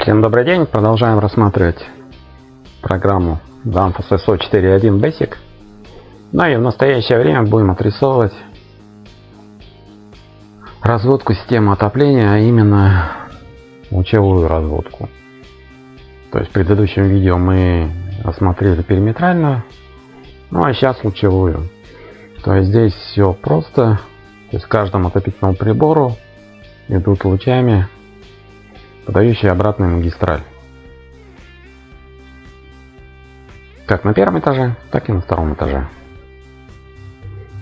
Всем добрый день. Продолжаем рассматривать программу Danfoss SO 4.1 Basic. Ну и в настоящее время будем отрисовывать разводку системы отопления, а именно лучевую разводку. То есть в предыдущем видео мы осмотрели периметральную, ну а сейчас лучевую. То есть здесь все просто. То есть каждому отопительному прибору идут лучами подающие обратную магистраль. Как на первом этаже, так и на втором этаже.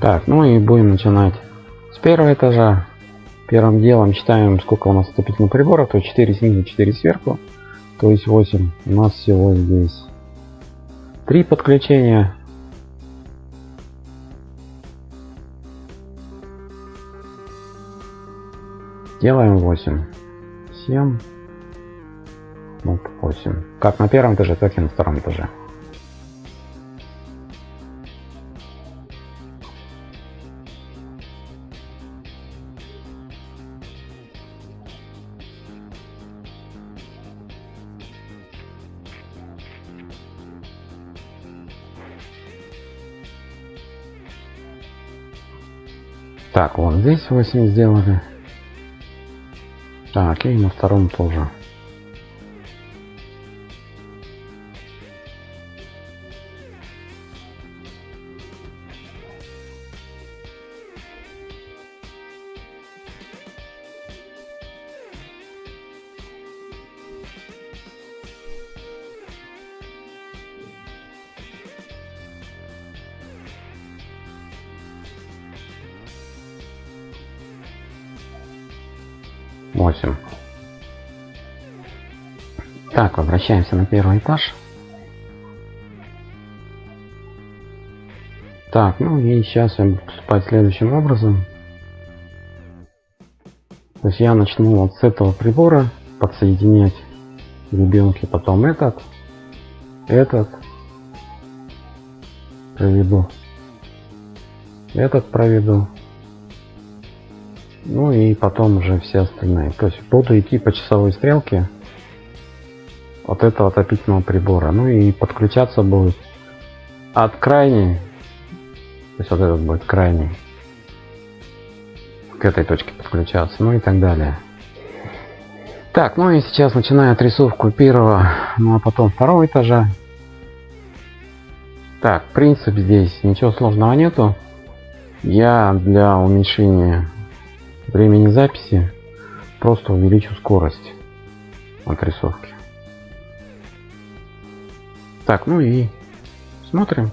Так, ну и будем начинать с первого этажа. Первым делом считаем, сколько у нас отопительных приборов. То есть 4 снизу, 4 сверху. То есть 8. У нас всего здесь 3 подключения. Делаем 8. 7. Ну, 8. Как на первом этаже, так и на втором этаже. Так, вот здесь 8 сделали. Так, и на втором тоже. Восемь. Так, возвращаемся на первый этаж. Так, ну и сейчас я буду поступать следующим образом. То есть я начну вот с этого прибора подсоединять ребенки, потом этот, этот проведу, этот проведу, ну и потом уже все остальные. То есть буду идти по часовой стрелке от этого отопительного прибора. Ну и подключаться будет от крайней, то есть вот этот будет крайний, к этой точке подключаться, ну и так далее. Так, ну и сейчас начинаю отрисовку первого, ну а потом второго этажа. Так, принцип здесь ничего сложного нету. Я для уменьшения времени записи просто увеличу скорость отрисовки. Так, ну и смотрим.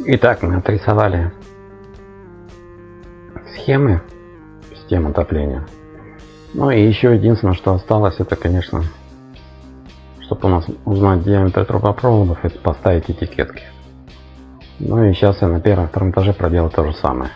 Итак, мы отрисовали схемы систем отопления. Ну и еще единственное, что осталось, это, конечно, чтобы у нас узнать диаметр трубопроводов, это поставить этикетки. Ну и сейчас я на первом втором этаже проделаю то же самое.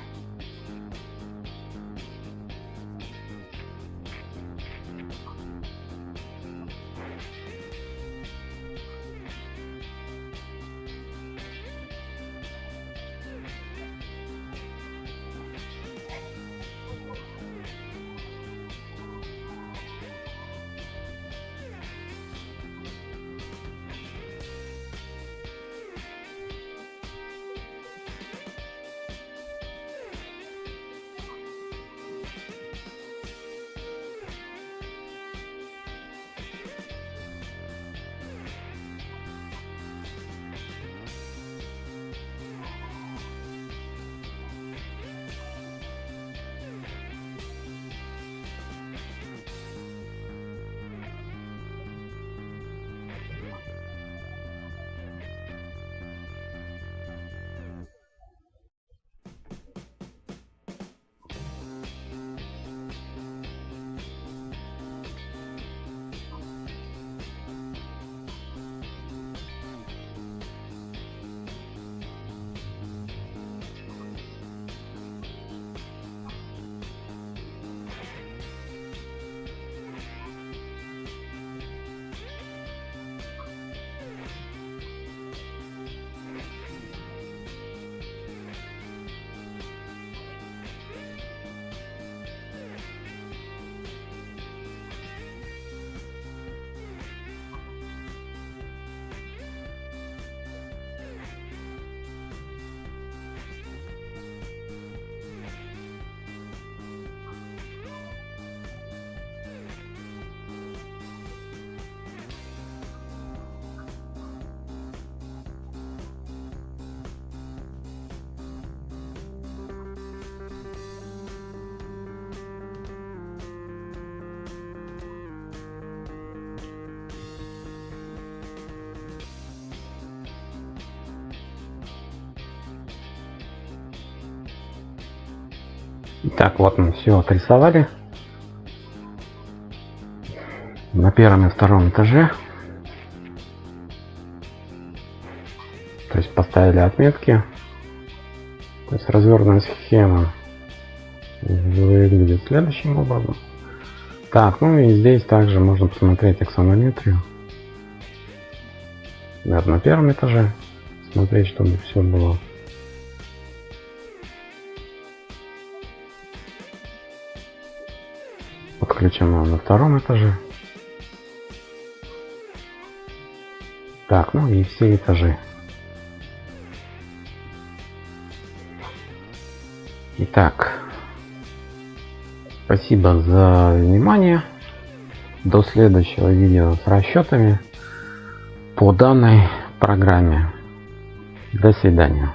Так, вот мы все отрисовали. На первом и втором этаже. То есть поставили отметки. То есть развернутая схема выглядит следующим образом. Так, ну и здесь также можно посмотреть аксонометрию. Наверное, на первом этаже. Смотреть, чтобы все было подключена на втором этаже. Так, ну и все этажи. Итак, спасибо за внимание. До следующего видео с расчетами по данной программе. До свидания.